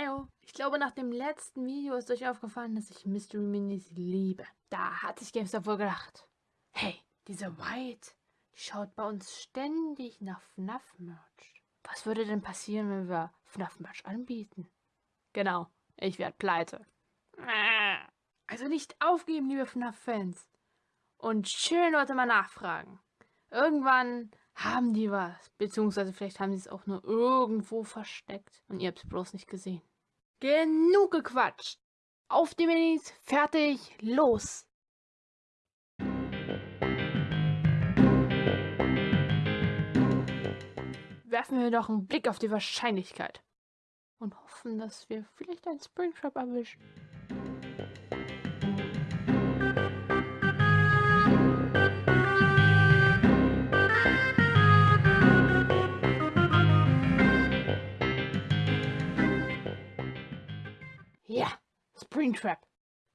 Hallo, ich glaube nach dem letzten Video ist euch aufgefallen, dass ich Mystery Minis liebe. Da hat sich GameStop wohl gedacht, hey, diese White, die schaut bei uns ständig nach FNAF-Merch. Was würde denn passieren, wenn wir FNAF-Merch anbieten? Genau, ich werde pleite. Also nicht aufgeben, liebe FNAF-Fans. Und schön Leute mal nachfragen. Irgendwann haben die was. Beziehungsweise vielleicht haben sie es auch nur irgendwo versteckt. Und ihr habt es bloß nicht gesehen. Genug gequatscht. Auf die Minis, fertig, los. Werfen wir doch einen Blick auf die Wahrscheinlichkeit. Und hoffen, dass wir vielleicht einen Springtrap erwischen. Springtrap.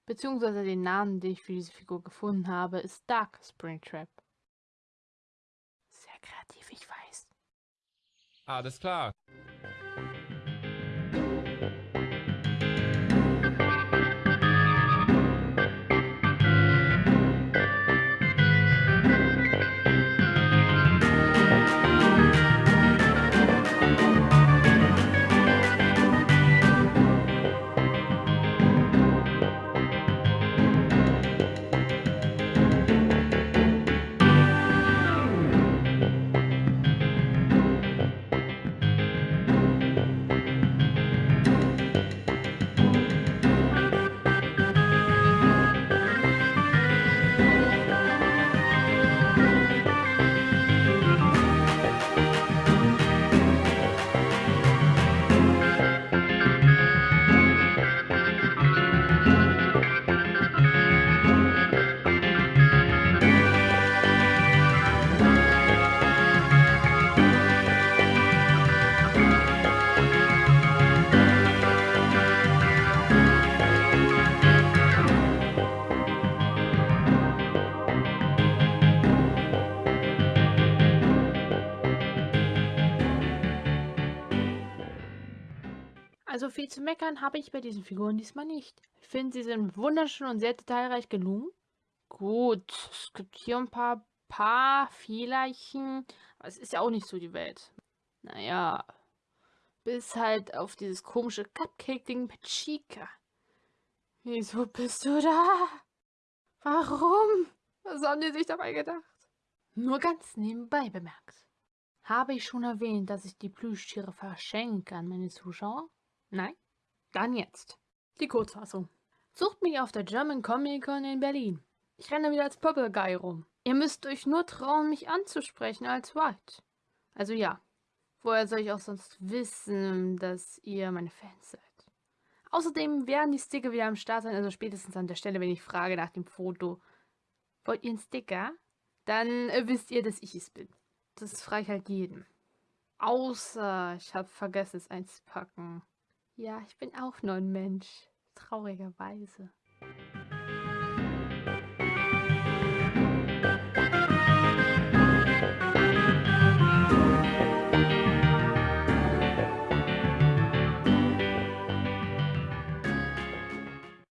Beziehungsweise den Namen, den ich für diese Figur gefunden habe, ist Dark Springtrap. Sehr kreativ, ich weiß. Alles klar. Also viel zu meckern habe ich bei diesen Figuren diesmal nicht. Ich finde, sie sind wunderschön und sehr detailreich gelungen. Gut, es gibt hier ein paar, paar Fehlerchen, aber es ist ja auch nicht so die Welt. Naja, bis halt auf dieses komische Cupcake-Ding mit Chica. Wieso bist du da? Warum? Was haben die sich dabei gedacht? Nur ganz nebenbei bemerkt. Habe ich schon erwähnt, dass ich die Plüschtiere verschenke an meine Zuschauer? Nein? Dann jetzt. Die Kurzfassung. Sucht mich auf der German Comic Con in Berlin. Ich renne wieder als Purple Guy rum. Ihr müsst euch nur trauen, mich anzusprechen als White. Also ja, woher soll ich auch sonst wissen, dass ihr meine Fans seid? Außerdem werden die Sticker wieder am Start sein, also spätestens an der Stelle, wenn ich frage nach dem Foto. Wollt ihr einen Sticker? Dann äh, wisst ihr, dass ich es bin. Das frage ich halt jedem. Außer ich habe vergessen, es einzupacken. Ja, ich bin auch nur ein Mensch. Traurigerweise.